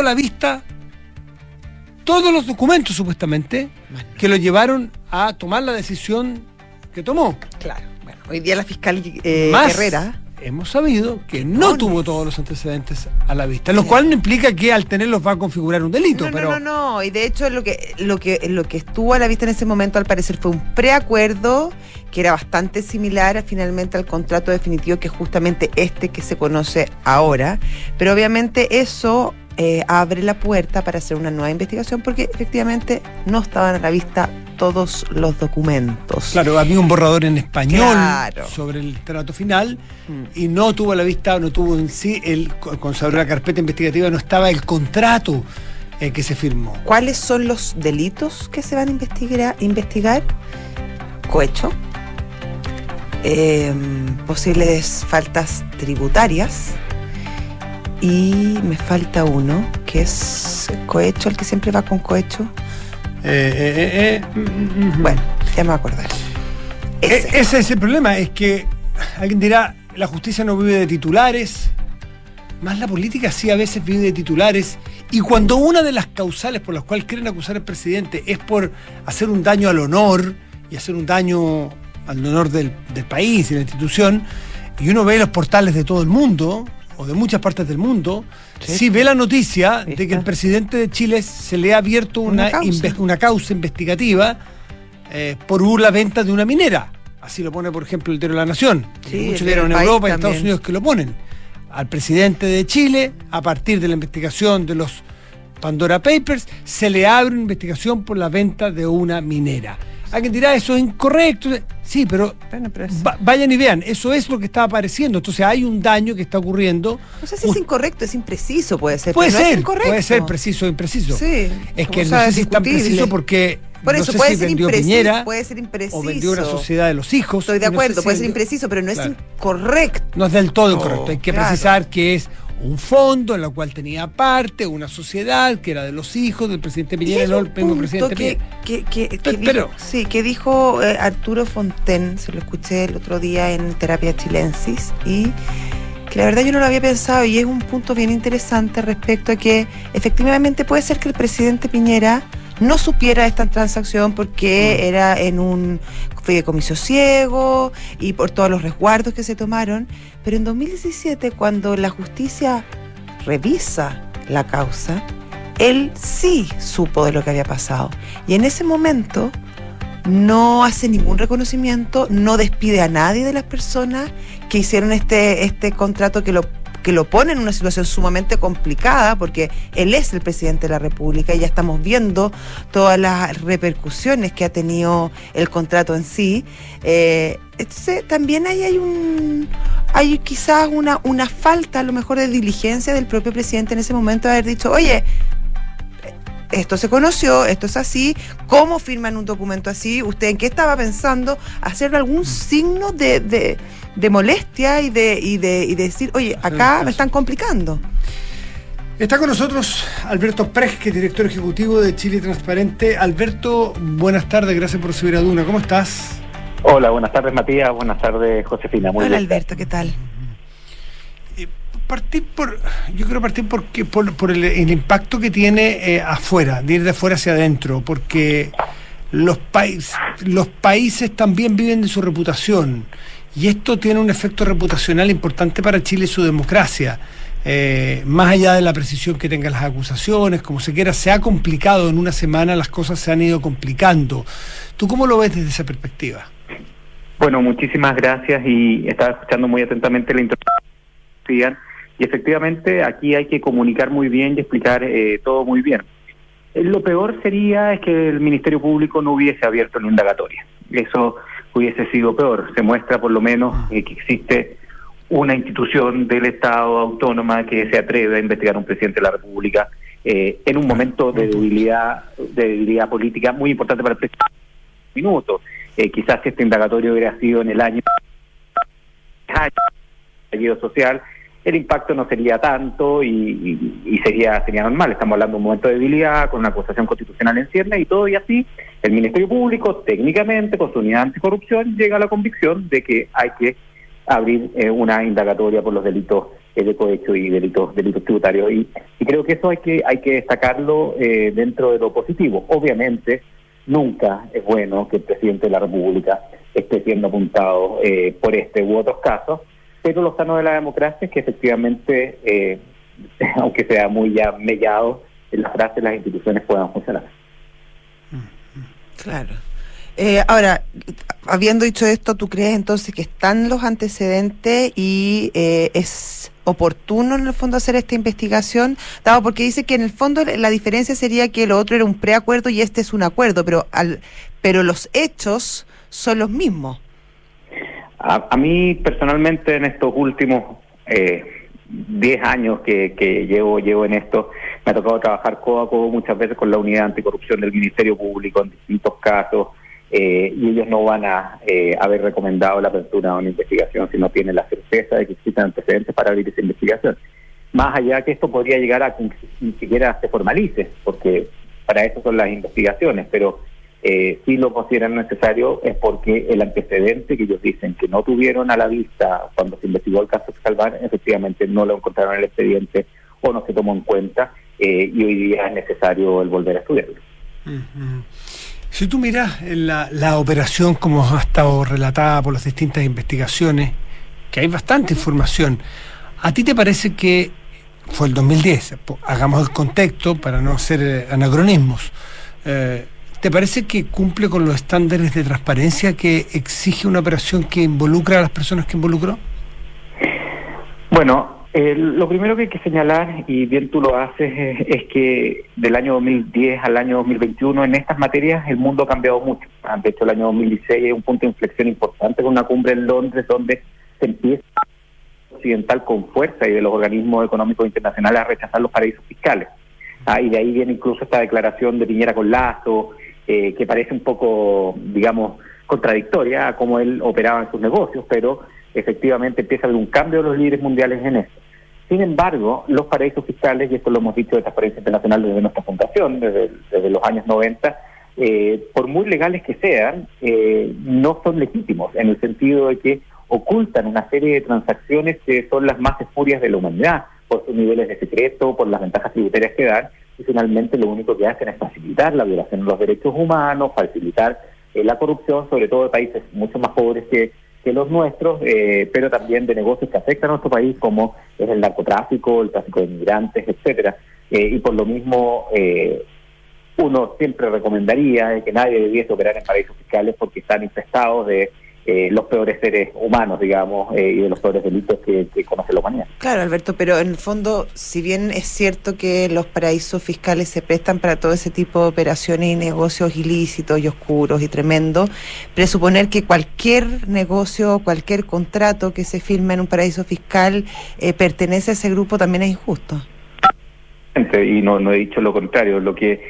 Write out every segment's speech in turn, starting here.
a la vista todos los documentos, supuestamente, que lo llevaron a tomar la decisión que tomó. Claro. Bueno, hoy día la fiscal eh, Herrera hemos sabido que no tuvo todos los antecedentes a la vista, lo cual no implica que al tenerlos va a configurar un delito. No, pero... no, no, no, y de hecho lo que, lo, que, lo que estuvo a la vista en ese momento al parecer fue un preacuerdo que era bastante similar finalmente al contrato definitivo que es justamente este que se conoce ahora, pero obviamente eso eh, abre la puerta para hacer una nueva investigación porque efectivamente no estaban a la vista todos los documentos. Claro, había un borrador en español sobre el trato final mm. y no tuvo a la vista, no tuvo en sí, el, con sobre la carpeta investigativa no estaba el contrato eh, que se firmó. ¿Cuáles son los delitos que se van a investigar? investigar? Cohecho, em, posibles faltas tributarias, y me falta uno, que es cohecho, el que siempre va con cohecho. Eh, eh, eh, mm, mm, mm. bueno, ya me voy a acordar. Ese. es el problema, es que alguien dirá, la justicia no vive de titulares, más la política sí a veces vive de titulares. Y cuando una de las causales por las cuales quieren acusar al presidente es por hacer un daño al honor y hacer un daño al honor del, del país y la institución, y uno ve los portales de todo el mundo, o de muchas partes del mundo, si ve la noticia de que el presidente de Chile se le ha abierto una, una, causa. investigativa eh, por la venta de una minera. Así lo pone, por ejemplo, el diario de la Nación. muchos diarios en Europa y Estados Unidos que lo ponen. Al presidente de Chile, a partir de la investigación de los Pandora Papers, se le abre una investigación por la venta de una minera. Alguien dirá, eso es incorrecto. Sí, pero, vayan y vean, eso es lo que está apareciendo. Entonces hay un daño que está ocurriendo. No sé si es incorrecto, es impreciso, puede ser. Puede ser, puede ser preciso o impreciso. Sí, es que no sé si es tan preciso porque por eso puede, ser impreciso, puede ser impreciso. O vendió una sociedad de los hijos. Estoy de acuerdo, puede ser impreciso, pero no es incorrecto. No es del todo incorrecto. Hay que precisar que es un fondo en el cual tenía parte una sociedad que era de los hijos del presidente Piñera, el mismo presidente que, Que, que, dijo, sí, que dijo eh, Arturo Fonten, se lo escuché el otro día en Terapia Chilensis, y que la verdad yo no lo había pensado y es un punto bien interesante respecto a que efectivamente puede ser que el presidente Piñera no supiera esta transacción porque mm. era en un fideicomiso ciego y por todos los resguardos que se tomaron, pero en 2017, cuando la justicia revisa la causa, él sí supo de lo que había pasado. Y en ese momento no hace ningún reconocimiento, no despide a nadie de las personas que hicieron este, este contrato que lo que lo pone en una situación sumamente complicada porque él es el presidente de la República y ya estamos viendo todas las repercusiones que ha tenido el contrato en sí. Eh, entonces, también ahí hay un hay quizás una, una falta a lo mejor de diligencia del propio presidente en ese momento de haber dicho, oye, esto se conoció, esto es así, ¿cómo firman un documento así? ¿Usted en qué estaba pensando? ¿Hacer algún signo de, de molestia y de, y de, y decir, oye, acá me están complicando. Está con nosotros Alberto Presque, director ejecutivo de Chile Transparente. Alberto, buenas tardes, gracias por subir a Duna. ¿Cómo estás? Hola, buenas tardes Matías, buenas tardes Josefina. Muy Hola Alberto, ¿qué tal? Eh, partir por, yo quiero partir porque, por, por el, impacto que tiene eh, afuera, de ir de afuera hacia adentro, porque los, países los países también viven de su reputación y esto tiene un efecto reputacional importante para Chile y su democracia. Eh, más allá de la precisión que tengan las acusaciones, como se quiera, se ha complicado en una semana, las cosas se han ido complicando. ¿Tú cómo lo ves desde esa perspectiva? Bueno, muchísimas gracias y estaba escuchando muy atentamente la introducción y efectivamente aquí hay que comunicar muy bien y explicar eh, todo muy bien. Eh, lo peor sería es que el Ministerio Público no hubiese abierto la indagatoria. Eso hubiese sido peor. Se muestra por lo menos ah. que existe una institución del Estado autónoma que se atreve a investigar a un presidente de la República eh, en un momento de debilidad, de debilidad política muy importante para el presidente. Minuto. Eh, quizás si este indagatorio hubiera sido en el año social, el impacto no sería tanto y, sería sería normal. Estamos hablando de un momento de debilidad, con una acusación constitucional en ciernes y todo, y así el Ministerio Público, técnicamente, con su unidad anticorrupción, llega a la convicción de que hay que abrir eh, una indagatoria por los delitos de cohecho y delitos delitos tributarios. Y, creo que eso hay que hay que destacarlo eh, dentro de lo positivo. Obviamente, nunca es bueno que el presidente de la República esté siendo apuntado eh, por este u otros casos, pero lo sano de la democracia es que efectivamente, eh, aunque sea muy ya mellado, en las frases las instituciones puedan funcionar. Claro. Eh, ahora, habiendo dicho esto, ¿tú crees entonces que están los antecedentes y eh, es oportuno en el fondo hacer esta investigación? Dado porque dice que en el fondo la diferencia sería que lo otro era un preacuerdo y este es un acuerdo, pero al, pero los hechos son los mismos. A, mí personalmente en estos últimos eh, 10 años que, que, llevo, llevo en esto, me ha tocado trabajar codo a codo muchas veces con la unidad anticorrupción del Ministerio Público en distintos casos, eh, y ellos no van a eh, haber recomendado la apertura de una investigación si no tienen la certeza de que existen antecedentes para abrir esa investigación. Más allá que esto podría llegar a que ni siquiera se formalice, porque para eso son las investigaciones, pero eh, si lo consideran necesario es porque el antecedente que ellos dicen que no tuvieron a la vista cuando se investigó el caso Salvar, efectivamente no lo encontraron en el expediente o no se tomó en cuenta eh, y hoy día es necesario el volver a estudiarlo. Si tú miras la, la operación como ha estado relatada por las distintas investigaciones, que hay bastante información, ¿a ti te parece que fue el 2010? Hagamos el contexto para no hacer eh, anacronismos. Eh, ¿Te parece que cumple con los estándares de transparencia que exige una operación que involucra a las personas que involucró? Bueno, eh, lo primero que hay que señalar, y bien tú lo haces, es, que del año 2010 al año 2021 en estas materias el mundo ha cambiado mucho. Ah, de hecho, el año 2016 es un punto de inflexión importante con una cumbre en Londres donde se empieza occidental con fuerza y de los organismos económicos internacionales a rechazar los paraísos fiscales. Ah, y de ahí viene incluso esta declaración de Piñera con Lazo, eh, que parece un poco, digamos, contradictoria a cómo él operaba en sus negocios, pero efectivamente empieza a haber un cambio de los líderes mundiales en eso. Sin embargo, los paraísos fiscales, y esto lo hemos dicho de Transparencia Internacional desde nuestra fundación, desde, los años 90, eh, por muy legales que sean, eh, no son legítimos, en el sentido de que ocultan una serie de transacciones que son las más espurias de la humanidad, por sus niveles de secreto, por las ventajas tributarias que dan, y finalmente lo único que hacen es facilitar la violación de los derechos humanos, facilitar eh, la corrupción, sobre todo de países mucho más pobres que que los nuestros, eh, pero también de negocios que afectan a nuestro país, como es el narcotráfico, el tráfico de inmigrantes, etcétera. Eh, y por lo mismo, uno siempre recomendaría que nadie debiese operar en paraísos fiscales porque están infestados de los peores seres humanos, digamos, y de los peores delitos que, conoce la humanidad. Claro, Alberto, pero en el fondo, si bien es cierto que los paraísos fiscales se prestan para todo ese tipo de operaciones y negocios ilícitos y oscuros y tremendos, presuponer que cualquier negocio, cualquier contrato que se firme en un paraíso fiscal eh, pertenece a ese grupo también es injusto. Y no, no he dicho lo contrario, lo que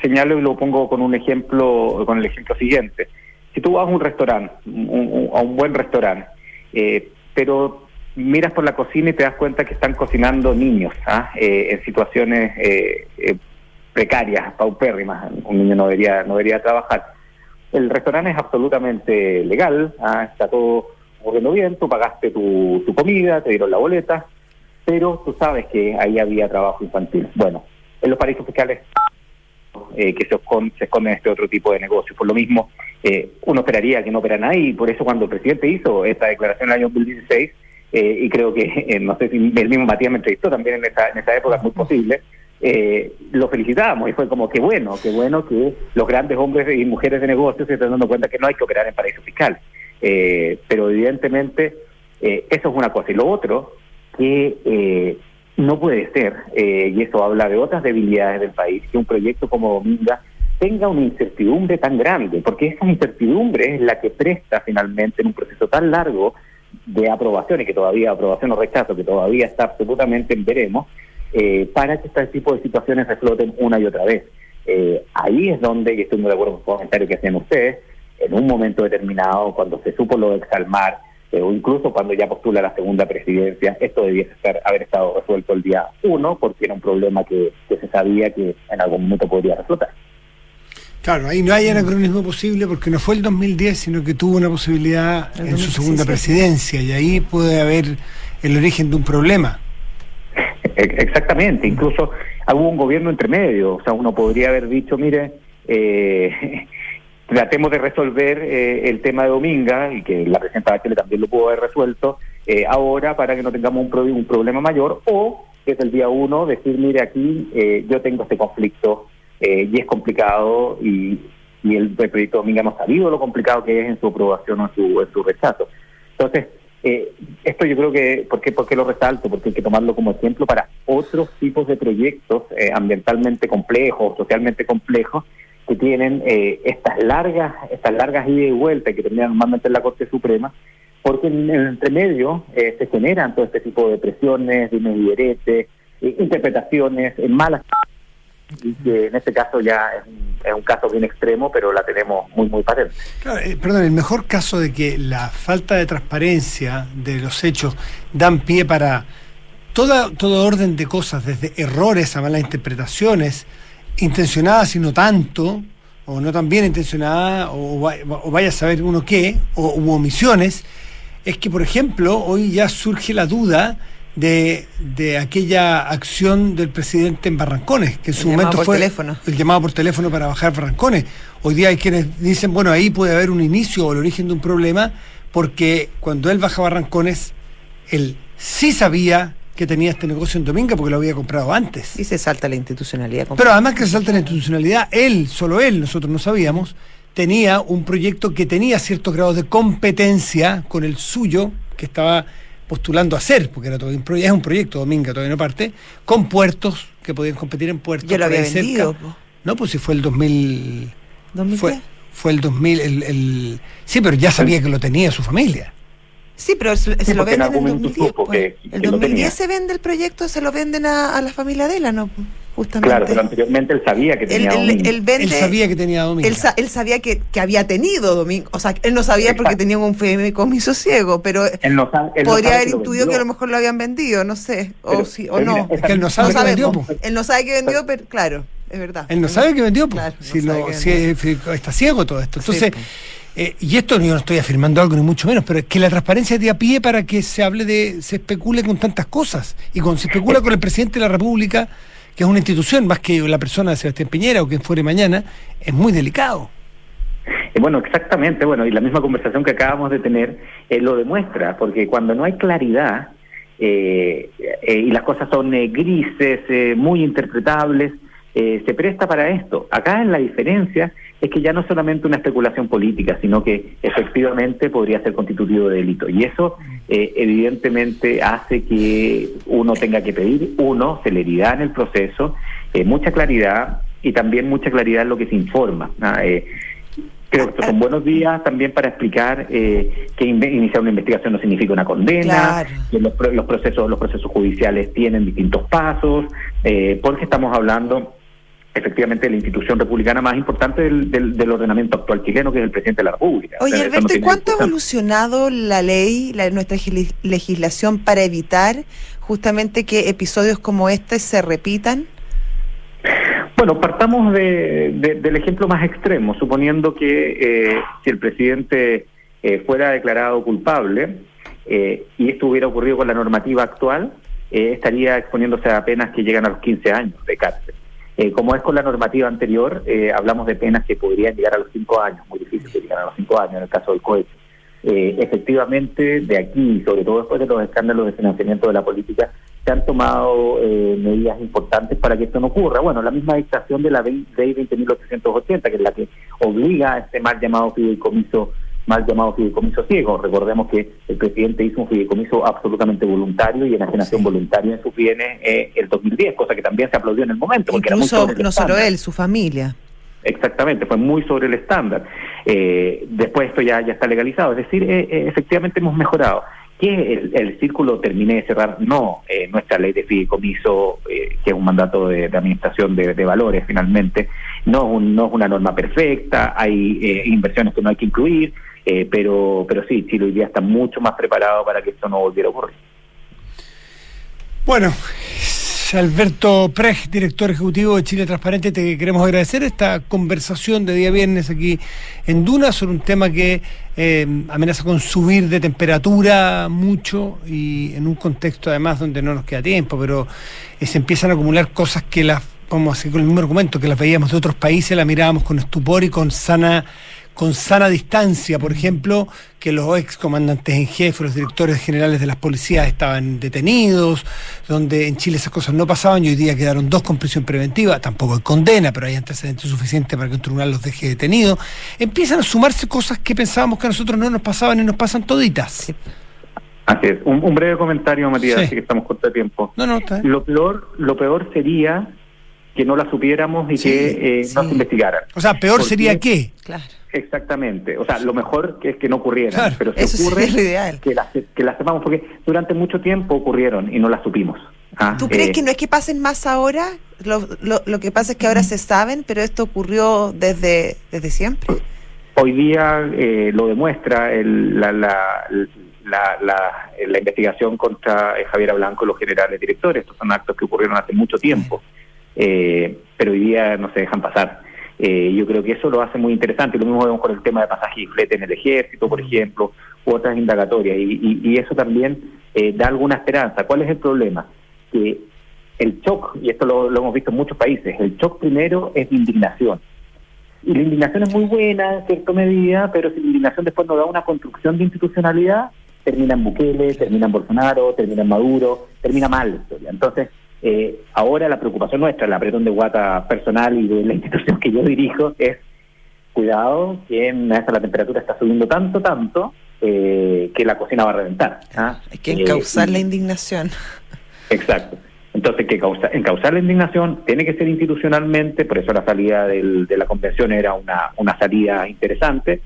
señalo y lo pongo con un ejemplo, con el ejemplo siguiente si tú vas a un restaurante, a un buen restaurante, eh, pero miras por la cocina y te das cuenta que están cocinando niños ¿ah? eh, en situaciones eh, precarias, paupérrimas, un niño no debería, no debería trabajar. El restaurante es absolutamente legal, ¿ah? está todo ocurriendo bien, tú pagaste tu, tu comida, te dieron la boleta, pero tú sabes que ahí había trabajo infantil. Bueno, en los paraísos fiscales eh, que se, esconden, se esconden este otro tipo de negocios. Por lo mismo, eh, uno esperaría que no operan ahí, y por eso cuando el presidente hizo esta declaración en el año 2016, eh, y creo que, no sé si el mismo Matías me entrevistó también en esa, en esa época, es muy posible, lo felicitábamos y fue como que bueno, que bueno que los grandes hombres y mujeres de negocios se están dando cuenta que no hay que operar en paraísos fiscales. pero evidentemente eso es una cosa. Y lo otro, que no puede ser, eh, y eso habla de otras debilidades del país, que un proyecto como Dominga tenga una incertidumbre tan grande, porque esa incertidumbre es la que presta finalmente en un proceso tan largo de aprobación, y que todavía aprobación o rechazo, que todavía está absolutamente en veremos, eh, para que este tipo de situaciones refloten una y otra vez. Eh, ahí es donde, y estoy muy de acuerdo con el comentario que hacen ustedes, en un momento determinado, cuando se supo lo de Exalmar, eh, o incluso cuando ya postula la segunda presidencia, esto debiese estar, haber estado resuelto el día uno, porque era un problema que, se sabía que en algún momento podría resultar. Claro, ahí no hay anacronismo posible porque no fue el 2010, sino que tuvo una posibilidad en su segunda presidencia y ahí puede haber el origen de un problema. Exactamente, incluso hubo un gobierno entre medio, o sea, uno podría haber dicho, mire, eh, tratemos de resolver eh, el tema de Dominga, y que la presidenta Bachelet también lo pudo haber resuelto, eh, ahora para que no tengamos un, un problema mayor, o desde el día uno decir, mire, aquí eh, yo tengo este conflicto y es complicado y, y el, proyecto Dominga hemos sabido lo complicado que es en su aprobación o en su, en su rechazo. Entonces, eh, esto yo creo que, ¿por qué, ¿por qué, lo resalto? Porque hay que tomarlo como ejemplo para otros tipos de proyectos eh, ambientalmente complejos, socialmente complejos, que tienen eh, estas largas estas largas ida y vuelta que terminan normalmente en la Corte Suprema, porque en el entremedio se generan todo este tipo de presiones, de y interpretaciones, malas que en este caso ya es un, caso bien extremo, pero la tenemos muy, muy patente. Eh, perdón, el mejor caso de que la falta de transparencia de los hechos dan pie para toda, todo orden de cosas, desde errores a malas interpretaciones, intencionadas y no tanto, o no tan bien intencionadas, o, vaya a saber uno qué, o u omisiones, es que, por ejemplo, hoy ya surge la duda de, de, aquella acción del presidente en Barrancones, que en su momento fue el llamado por teléfono para bajar Barrancones. Hoy día hay quienes dicen, bueno, ahí puede haber un inicio o el origen de un problema, porque cuando él baja Barrancones, él sí sabía que tenía este negocio en Dominga porque lo había comprado antes. Y se salta la institucionalidad. Pero además que se salta la institucionalidad, él, solo él, nosotros no sabíamos, tenía un proyecto que tenía ciertos grados de competencia con el suyo, que estaba postulando a hacer, porque era todo un es un proyecto, Dominga todavía no parte, con puertos que podían competir en puertos. Ya lo había vendido. No, pues si fue el 2000... ¿2000 fue, fue el 2000, el, el, sí, pero ya sabía que lo tenía su familia. Sí, pero se, lo venden en el 2010. Pues. el 2010 se vende el proyecto, se lo venden a, a la familia de él, ¿no? Justamente. Claro, pero anteriormente él sabía que tenía domingo. Él, sabía que tenía domingo. Él, sabía que, que, había tenido domingo. O sea, él no sabía porque tenía un fideicomiso ciego, pero él no podría haber intuido que a lo mejor lo habían vendido, no sé, o, sí, o no. Es que él no sabe que vendió. Él no sabe que vendió, pero claro, es verdad. Él no sabe que vendió, claro, si, lo, si está ciego todo esto. Entonces... Eh, y esto yo no estoy afirmando algo ni mucho menos, pero es que la transparencia de a pie para que se hable de, se especule con tantas cosas. Y cuando se especula con el presidente de la República, que es una institución más que la persona de Sebastián Piñera o quien fuere mañana, es muy delicado. Eh, bueno, exactamente, bueno, y la misma conversación que acabamos de tener eh, lo demuestra, porque cuando no hay claridad eh, y las cosas son grises, muy interpretables, se presta para esto. Acá en la diferencia es que ya no es solamente una especulación política, sino que efectivamente podría ser constitutivo de delito. Y eso eh, evidentemente hace que uno tenga que pedir, uno, celeridad en el proceso, eh, mucha claridad y también mucha claridad en lo que se informa. Eh, creo que son buenos días también para explicar que iniciar una investigación no significa una condena, que los, los, procesos los procesos judiciales tienen distintos pasos, porque estamos hablando efectivamente la institución republicana más importante del, del, ordenamiento actual chileno, que es el presidente de la República. Oye, Alberto, ¿y cuánto ha evolucionado la ley, la, nuestra legislación para evitar justamente que episodios como este se repitan? Bueno, partamos de, del ejemplo más extremo, suponiendo que eh, si el presidente eh, fuera declarado culpable eh, y esto hubiera ocurrido con la normativa actual, estaría exponiéndose a penas que llegan a los 15 años de cárcel. Eh, como es con la normativa anterior, eh, hablamos de penas que podrían llegar a los cinco años, muy difícil que llegar a los cinco años en el caso del cohete. Eh, efectivamente, de aquí, sobre todo después de los escándalos de financiamiento de la política, se han tomado medidas importantes para que esto no ocurra. Bueno, la misma dictación de la ley 20.880, que es la que obliga a este mal llamado fideicomiso mal llamado fideicomiso ciego. Recordemos que el presidente hizo un fideicomiso absolutamente voluntario y enajenación voluntaria en sus bienes eh, el 2010, cosa que también se aplaudió en el momento. Porque Incluso no solo él, su familia. Exactamente, fue muy sobre el estándar. Eh, después esto ya, ya está legalizado, es decir, eh, eh, efectivamente hemos mejorado. Que el, círculo termine de cerrar, no nuestra ley de fideicomiso, que es un mandato de, administración de, valores finalmente, no, no es una norma perfecta, hay inversiones que no hay que incluir, eh, pero, pero sí, Chile hoy día está mucho más preparado para que esto no volviera a ocurrir. Bueno, Alberto Prej, director ejecutivo de Chile Transparente, te queremos agradecer esta conversación de día viernes aquí en Duna sobre un tema que eh, amenaza con subir de temperatura mucho y en un contexto además donde no nos queda tiempo, pero eh, se empiezan a acumular cosas que las, vamos a con el mismo argumento, que las veíamos de otros países, las mirábamos con estupor y con sana con sana distancia, por ejemplo, que los ex comandantes en jefe, los directores generales de las policías estaban detenidos, donde en Chile esas cosas no pasaban y hoy día quedaron dos con prisión preventiva, tampoco hay condena, pero hay antecedentes suficientes para que un tribunal los deje detenidos. Empiezan a sumarse cosas que pensábamos que a nosotros no nos pasaban y nos pasan toditas. Así es. Un, breve comentario, Matías, así que estamos corto de tiempo. No, no, está Lo peor, lo peor sería que no la supiéramos y que eh, no se investigaran. O sea, peor sería qué? Claro Exactamente. O sea, lo mejor que es que no ocurrieran, pero si ocurre ideal. que las que las sepamos porque durante mucho tiempo ocurrieron y no las supimos. ¿ah? ¿Tú crees eh, que no es que pasen más ahora? Lo, lo, que pasa es que ahora se saben, pero esto ocurrió desde desde siempre. Hoy día eh, lo demuestra el, la, la, la, la, investigación contra eh, Javier Blanco y los generales directores. Estos son actos que ocurrieron hace mucho tiempo, pero hoy día no se dejan pasar. Eh, yo creo que eso lo hace muy interesante. Lo mismo vemos con el tema de pasaje y flete en el ejército, por ejemplo, u otras indagatorias. Y, eso también eh, da alguna esperanza. ¿Cuál es el problema? Que el shock, y esto lo, hemos visto en muchos países, el shock primero es de indignación. Y la indignación es muy buena en cierta medida, pero si la indignación después no da una construcción de institucionalidad, termina en Bukele, termina en Bolsonaro, termina en Maduro, termina mal la historia. Entonces, eh, ahora la preocupación nuestra, la apretón de guata personal y de la institución que yo dirijo es cuidado que en esta la temperatura está subiendo tanto, tanto, eh, que la cocina va a reventar. ¿ah? Hay que encauzar eh, la indignación. Exacto. Entonces, que causa, encauzar la indignación tiene que ser institucionalmente, por eso la salida del, de la convención era una, una salida interesante,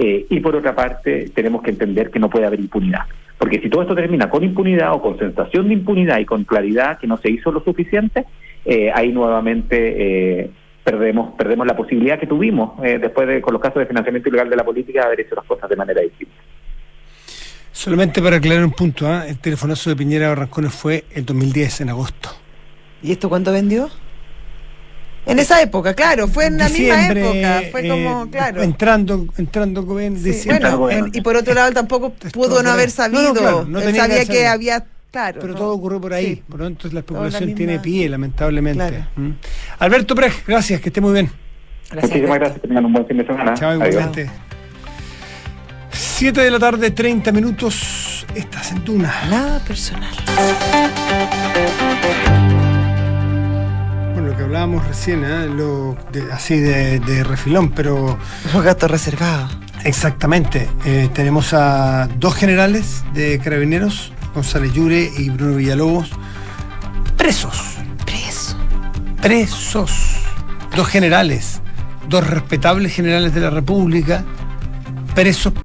y por otra parte tenemos que entender que no puede haber impunidad. Porque si todo esto termina con impunidad o con sensación de impunidad y con claridad que no se hizo lo suficiente, eh, ahí nuevamente eh, perdemos perdemos la posibilidad que tuvimos eh, después de con los casos de financiamiento ilegal de la política de haber hecho las cosas de manera distinta. Solamente para aclarar un punto, el telefonazo de Piñera Barrancones fue el 2010, en agosto. ¿Y esto cuánto vendió? En esa época, claro, fue en la misma época, fue como, eh, claro. Entrando, entrando bueno, y por otro lado tampoco pudo no haber sabido, no, sabía que, había Claro, pero todo ocurrió por ahí. Por lo tanto, la especulación tiene pie, lamentablemente. ¿Mm? Alberto Prej, gracias, que esté muy bien. Gracias, Muchísimas gracias, que tengan un buen fin de semana. Chao, igualmente. 7 de la tarde, 30 minutos. Estás en Tuna. Nada personal que hablábamos recién, ¿eh? lo así de, refilón, pero... Los gatos reservados. Exactamente. Eh, tenemos a dos generales de carabineros, González Llure y Bruno Villalobos, presos. Presos. Presos. Dos generales, dos respetables generales de la República, presos